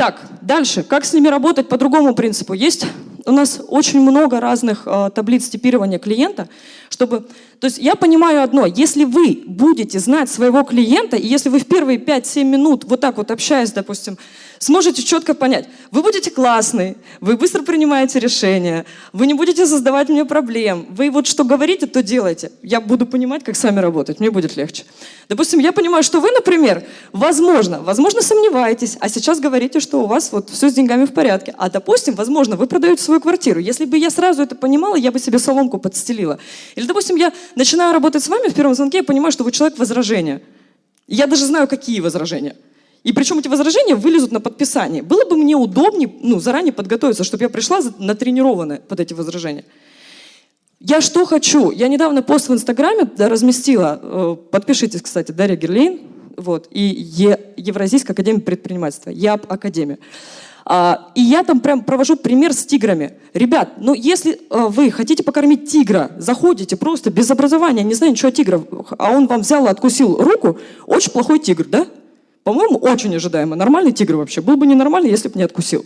Так, дальше. Как с ними работать по другому принципу? Есть у нас очень много разных э, таблиц типирования клиента, чтобы... То есть я понимаю одно, если вы будете знать своего клиента, и если вы в первые 5-7 минут вот так вот общаясь, допустим, сможете четко понять, вы будете классный, вы быстро принимаете решения, вы не будете создавать мне проблем, вы вот что говорите, то делайте. Я буду понимать, как с вами работать, мне будет легче. Допустим, я понимаю, что вы, например, возможно, возможно сомневаетесь, а сейчас говорите, что у вас вот все с деньгами в порядке. А допустим, возможно, вы продаете свою квартиру. Если бы я сразу это понимала, я бы себе соломку подстелила. Или, допустим, я начинаю работать с вами в первом звонке, я понимаю, что вы человек возражения. Я даже знаю, какие возражения. И причем эти возражения вылезут на подписание. Было бы мне удобнее ну, заранее подготовиться, чтобы я пришла натренированная под эти возражения. Я что хочу? Я недавно пост в Инстаграме разместила. Э, подпишитесь, кстати, Дарья Герлейн вот, и Евразийская академия предпринимательства, ЯП Академия. А, и я там прям провожу пример с тиграми. Ребят, ну если э, вы хотите покормить тигра, заходите просто без образования, не знаю ничего о тиграх, а он вам взял и откусил руку, очень плохой тигр, да? По-моему, очень ожидаемо. Нормальный тигр вообще. Был бы ненормальный, если бы не откусил.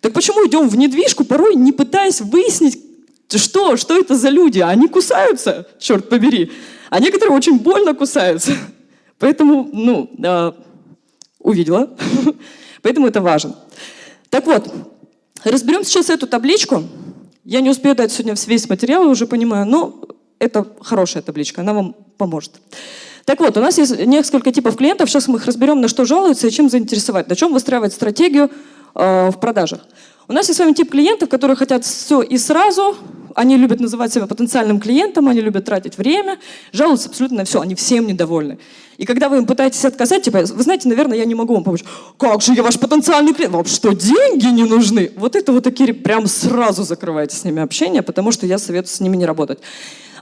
Так почему идем в недвижку, порой не пытаясь выяснить, что, что это за люди? Они кусаются, черт побери. А некоторые очень больно кусаются. Поэтому, ну, э, увидела. Поэтому это важно. Так вот, разберем сейчас эту табличку. Я не успею дать сегодня весь материал, уже понимаю, но это хорошая табличка, она вам поможет. Так вот, у нас есть несколько типов клиентов, сейчас мы их разберем, на что жалуются и чем заинтересовать, на чем выстраивать стратегию э, в продажах. У нас есть с вами тип клиентов, которые хотят все и сразу, они любят называть себя потенциальным клиентом, они любят тратить время, жалуются абсолютно на все, они всем недовольны. И когда вы им пытаетесь отказать, типа, вы знаете, наверное, я не могу вам помочь. Как же я ваш потенциальный клиент? Вам что, деньги не нужны? Вот это вот такие прям сразу закрываете с ними общение, потому что я советую с ними не работать.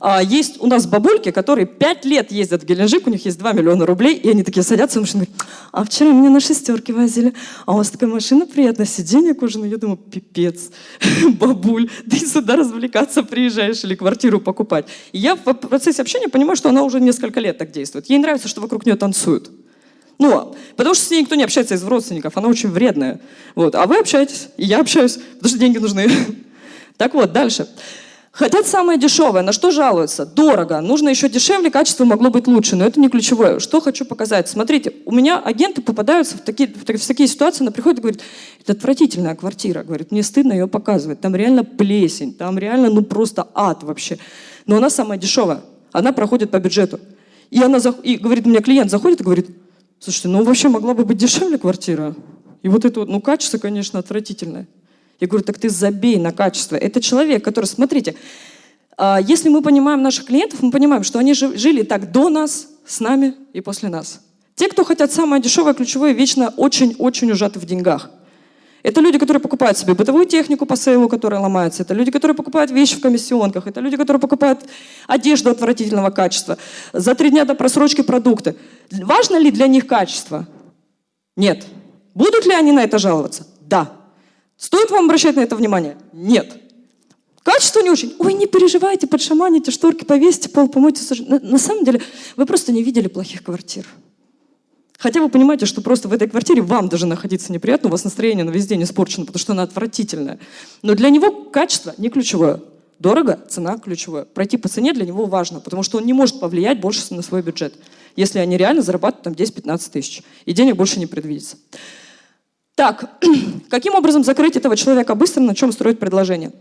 А, есть у нас бабульки, которые пять лет ездят в Геленджик, у них есть 2 миллиона рублей, и они такие садятся и говорят, а вчера меня на шестерке возили, а у вас такая машина приятная, сиденье кожаное. Я думаю, пипец, бабуль, ты сюда развлекаться приезжаешь или квартиру покупать. И я в процессе общения понимаю, что она уже несколько лет так действует. Ей нравится, что вокруг нее танцуют. Ну, потому что с ней никто не общается из родственников, она очень вредная. Вот. А вы общаетесь, и я общаюсь, потому что деньги нужны. Так вот, дальше. Хотят самое дешевое. На что жалуются? Дорого. Нужно еще дешевле, качество могло быть лучше. Но это не ключевое. Что хочу показать? Смотрите, у меня агенты попадаются в такие, в такие ситуации, она приходит и говорит, это отвратительная квартира. Говорит, мне стыдно ее показывать. Там реально плесень, там реально ну просто ад вообще. Но она самая дешевая. Она проходит по бюджету. И она и говорит, у меня клиент заходит и говорит, слушайте, ну вообще могла бы быть дешевле квартира. И вот это вот, ну качество, конечно, отвратительное. Я говорю, так ты забей на качество. Это человек, который, смотрите, а, если мы понимаем наших клиентов, мы понимаем, что они жили так до нас, с нами и после нас. Те, кто хотят самое дешевое, ключевое, вечно очень-очень ужаты в деньгах. Это люди, которые покупают себе бытовую технику по сейлу, которая ломается. Это люди, которые покупают вещи в комиссионках. Это люди, которые покупают одежду отвратительного качества. За три дня до просрочки продукты. Важно ли для них качество? Нет. Будут ли они на это жаловаться? Да. Стоит вам обращать на это внимание? Нет. Качество не очень. Ой, не переживайте, подшаманите, шторки повесьте, пол помойте. На, на самом деле, вы просто не видели плохих квартир. Хотя вы понимаете, что просто в этой квартире вам даже находиться неприятно, у вас настроение на весь день испорчено, потому что она отвратительная. Но для него качество не ключевое. Дорого, цена ключевое. Пройти по цене для него важно, потому что он не может повлиять больше на свой бюджет, если они реально зарабатывают там 10-15 тысяч, и денег больше не предвидится. Так, каким образом закрыть этого человека быстро, на чем строить предложение?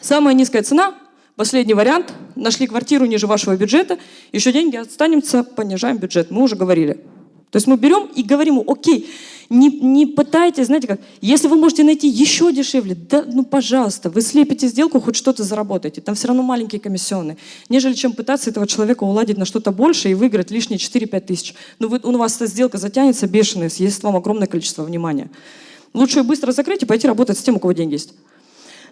Самая низкая цена, последний вариант, нашли квартиру ниже вашего бюджета, еще деньги останемся, понижаем бюджет, мы уже говорили. То есть мы берем и говорим ему, окей, не, не пытайтесь, знаете как, если вы можете найти еще дешевле, да, ну пожалуйста, вы слепите сделку, хоть что-то заработаете, там все равно маленькие комиссионные, нежели чем пытаться этого человека уладить на что-то больше и выиграть лишние 4-5 тысяч. Ну вы, у вас эта сделка затянется бешеная, съест вам огромное количество внимания. Лучше ее быстро закрыть и пойти работать с тем, у кого деньги есть.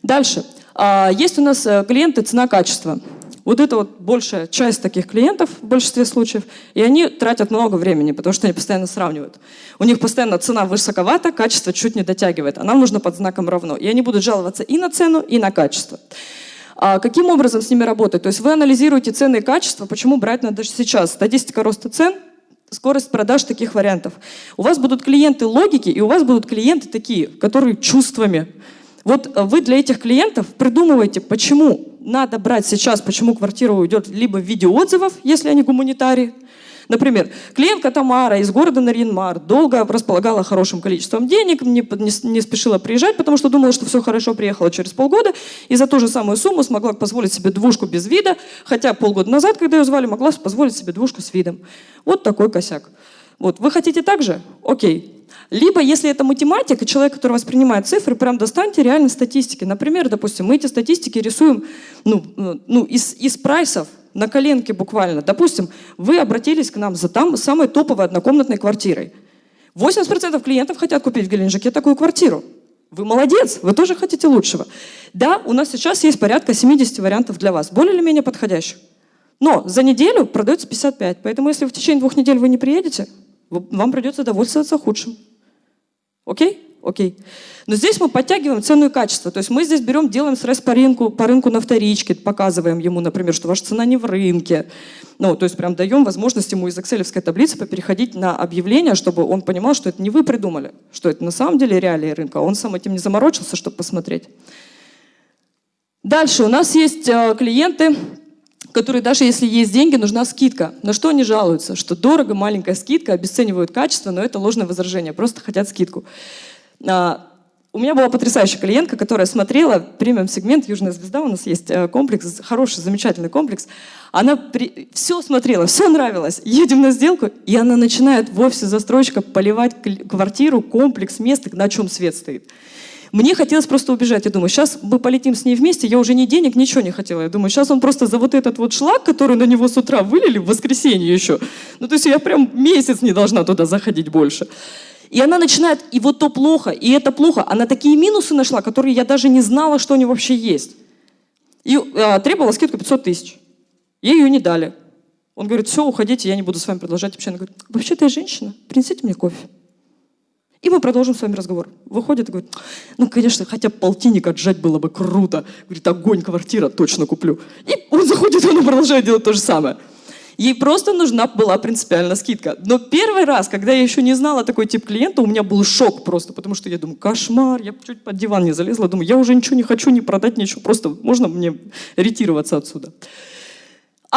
Дальше. А, есть у нас э, клиенты цена-качество. Вот это вот большая часть таких клиентов в большинстве случаев, и они тратят много времени, потому что они постоянно сравнивают. У них постоянно цена высоковата, качество чуть не дотягивает, а нам нужно под знаком равно. И они будут жаловаться и на цену, и на качество. А каким образом с ними работать? То есть вы анализируете цены и качество, почему брать надо сейчас? Статистика роста цен, скорость продаж таких вариантов. У вас будут клиенты логики, и у вас будут клиенты такие, которые чувствами. Вот э, вы для этих клиентов придумываете, почему надо брать сейчас, почему квартира уйдет либо в виде отзывов, если они гуманитарии, Например, клиентка Тамара из города Нарьинмар долго располагала хорошим количеством денег, не, не, не спешила приезжать, потому что думала, что все хорошо, приехала через полгода, и за ту же самую сумму смогла позволить себе двушку без вида, хотя полгода назад, когда ее звали, могла позволить себе двушку с видом. Вот такой косяк. Вот, вы хотите так же? Окей. Либо, если это математика, человек, который воспринимает цифры, прям достаньте реальные статистики. Например, допустим, мы эти статистики рисуем ну, ну, из, из прайсов, на коленке буквально. Допустим, вы обратились к нам за там самой топовой однокомнатной квартирой. 80% клиентов хотят купить в Геленджике такую квартиру. Вы молодец, вы тоже хотите лучшего. Да, у нас сейчас есть порядка 70 вариантов для вас, более или менее подходящих. Но за неделю продается 55, поэтому если в течение двух недель вы не приедете, вам придется довольствоваться худшим. Окей? окей. Но здесь мы подтягиваем цену и качество. То есть мы здесь берем, делаем срез по рынку, по рынку на вторичке, показываем ему, например, что ваша цена не в рынке. Ну, то есть прям даем возможность ему из excel таблицы переходить на объявление, чтобы он понимал, что это не вы придумали, что это на самом деле реалии рынка. Он сам этим не заморочился, чтобы посмотреть. Дальше у нас есть э, клиенты, которые даже если есть деньги, нужна скидка. На что они жалуются? Что дорого, маленькая скидка, обесценивают качество, но это ложное возражение, просто хотят скидку. А, у меня была потрясающая клиентка, которая смотрела премиум-сегмент «Южная звезда», у нас есть э, комплекс, хороший, замечательный комплекс. Она при... все смотрела, все нравилось. Едем на сделку, и она начинает в офисе застройщика поливать квартиру, комплекс, место, на чем свет стоит. Мне хотелось просто убежать. Я думаю, сейчас мы полетим с ней вместе. Я уже ни денег, ничего не хотела. Я думаю, сейчас он просто за вот этот вот шлак, который на него с утра вылили в воскресенье еще. Ну, то есть я прям месяц не должна туда заходить больше. И она начинает, и вот то плохо, и это плохо. Она такие минусы нашла, которые я даже не знала, что они вообще есть. И э, требовала скидку 500 тысяч. Ей ее не дали. Он говорит, все, уходите, я не буду с вами продолжать общение. Она говорит, вообще-то я женщина, принесите мне кофе. И мы продолжим с вами разговор. Выходит и говорит, ну, конечно, хотя полтинник отжать было бы круто. Говорит, огонь, квартира, точно куплю. И он заходит, и он продолжает делать то же самое. Ей просто нужна была принципиально скидка. Но первый раз, когда я еще не знала такой тип клиента, у меня был шок просто, потому что я думаю, кошмар, я чуть под диван не залезла, думаю, я уже ничего не хочу, не продать, ничего, просто можно мне ретироваться отсюда.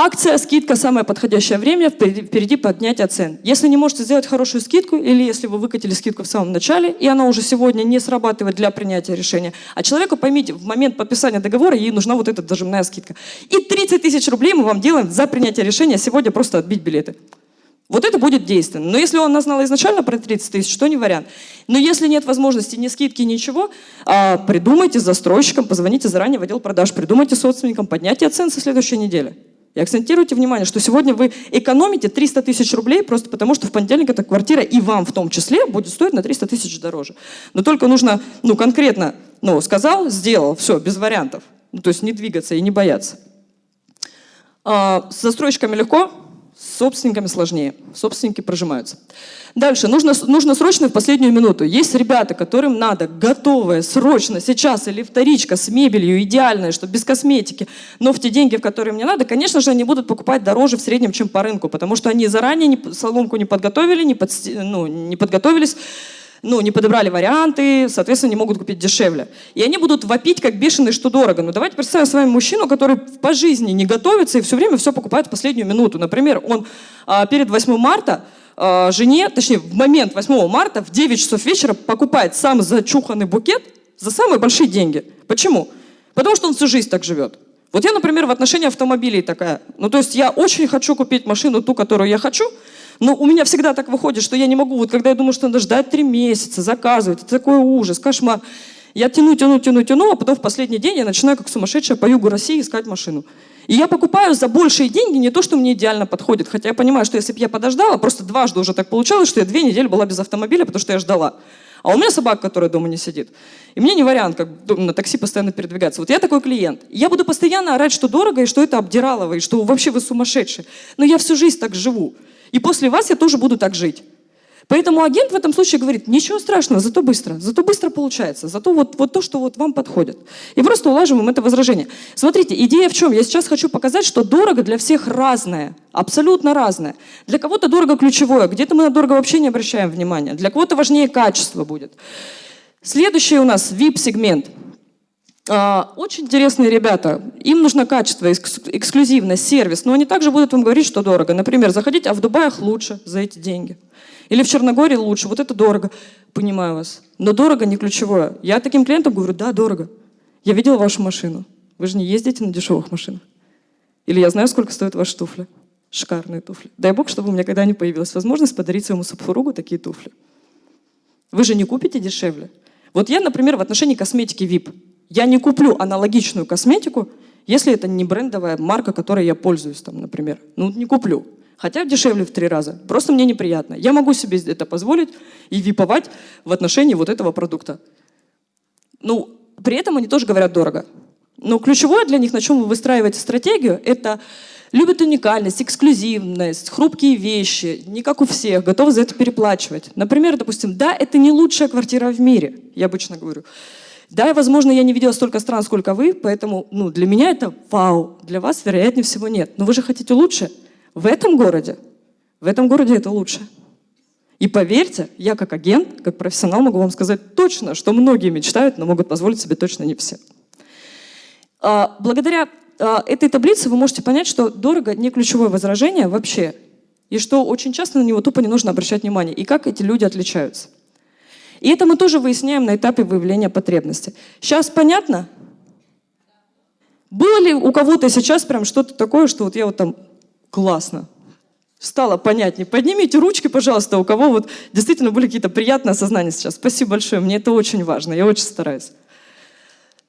Акция, скидка – самое подходящее время, впереди поднятия цен. Если не можете сделать хорошую скидку, или если вы выкатили скидку в самом начале, и она уже сегодня не срабатывает для принятия решения, а человеку, поймите, в момент подписания договора ей нужна вот эта дожимная скидка. И 30 тысяч рублей мы вам делаем за принятие решения сегодня просто отбить билеты. Вот это будет действенно. Но если он нас знал изначально про 30 тысяч, то не вариант. Но если нет возможности ни скидки, ничего, а, придумайте с застройщиком, позвоните заранее в отдел продаж, придумайте собственникам поднятие цен со следующей недели. И акцентируйте внимание, что сегодня вы экономите 300 тысяч рублей просто потому, что в понедельник эта квартира и вам в том числе будет стоить на 300 тысяч дороже. Но только нужно ну, конкретно, ну, сказал, сделал, все, без вариантов. Ну, то есть не двигаться и не бояться. А, с застройщиками легко, с собственниками сложнее. Собственники прожимаются. Дальше. Нужно, нужно срочно в последнюю минуту. Есть ребята, которым надо готовое, срочно, сейчас или вторичка с мебелью, идеальная, что без косметики, но в те деньги, в которые мне надо, конечно же, они будут покупать дороже в среднем, чем по рынку, потому что они заранее не, соломку не подготовили, не, под, ну, не подготовились, ну, не подобрали варианты, соответственно, не могут купить дешевле. И они будут вопить, как бешеные, что дорого. Ну, давайте представим с вами мужчину, который по жизни не готовится и все время все покупает в последнюю минуту. Например, он а, перед 8 марта а, жене, точнее, в момент 8 марта в 9 часов вечера покупает сам зачуханный букет за самые большие деньги. Почему? Потому что он всю жизнь так живет. Вот я, например, в отношении автомобилей такая. Ну, то есть я очень хочу купить машину, ту, которую я хочу, но у меня всегда так выходит, что я не могу, вот когда я думаю, что надо ждать три месяца, заказывать, это такой ужас, кошмар. Я тяну, тяну, тяну, тяну, а потом в последний день я начинаю как сумасшедшая по югу России искать машину. И я покупаю за большие деньги не то, что мне идеально подходит. Хотя я понимаю, что если бы я подождала, просто дважды уже так получалось, что я две недели была без автомобиля, потому что я ждала. А у меня собака, которая дома не сидит. И мне не вариант, как на такси постоянно передвигаться. Вот я такой клиент. Я буду постоянно орать, что дорого, и что это обдиралово, и что вообще вы сумасшедшие. Но я всю жизнь так живу. И после вас я тоже буду так жить. Поэтому агент в этом случае говорит, ничего страшного, зато быстро, зато быстро получается, зато вот, вот то, что вот вам подходит. И просто улаживаем это возражение. Смотрите, идея в чем? Я сейчас хочу показать, что дорого для всех разное, абсолютно разное. Для кого-то дорого ключевое, где-то мы на дорого вообще не обращаем внимания, для кого-то важнее качество будет. Следующий у нас VIP-сегмент. А, очень интересные ребята, им нужно качество, эксклюзивность, сервис, но они также будут вам говорить, что дорого. Например, заходить, а в Дубаях лучше за эти деньги. Или в Черногории лучше, вот это дорого. Понимаю вас. Но дорого не ключевое. Я таким клиентам говорю, да, дорого. Я видела вашу машину. Вы же не ездите на дешевых машинах. Или я знаю, сколько стоят ваши туфли. Шикарные туфли. Дай бог, чтобы у меня когда-нибудь появилась возможность подарить своему супругу такие туфли. Вы же не купите дешевле. Вот я, например, в отношении косметики VIP. Я не куплю аналогичную косметику, если это не брендовая марка, которой я пользуюсь, там, например. Ну, не куплю хотя дешевле в три раза. Просто мне неприятно. Я могу себе это позволить и виповать в отношении вот этого продукта. Ну, при этом они тоже говорят дорого. Но ключевое для них, на чем вы выстраиваете стратегию, это любят уникальность, эксклюзивность, хрупкие вещи, не как у всех, готовы за это переплачивать. Например, допустим, да, это не лучшая квартира в мире, я обычно говорю. Да, возможно, я не видела столько стран, сколько вы, поэтому ну, для меня это вау, для вас, вероятнее всего, нет. Но вы же хотите лучше – в этом городе, в этом городе это лучше. И поверьте, я как агент, как профессионал могу вам сказать точно, что многие мечтают, но могут позволить себе точно не все. А, благодаря а, этой таблице вы можете понять, что дорого не ключевое возражение вообще, и что очень часто на него тупо не нужно обращать внимание, и как эти люди отличаются. И это мы тоже выясняем на этапе выявления потребности. Сейчас понятно? Было ли у кого-то сейчас прям что-то такое, что вот я вот там Классно. Стало понятнее. Поднимите ручки, пожалуйста, у кого вот действительно были какие-то приятные осознания сейчас. Спасибо большое, мне это очень важно, я очень стараюсь.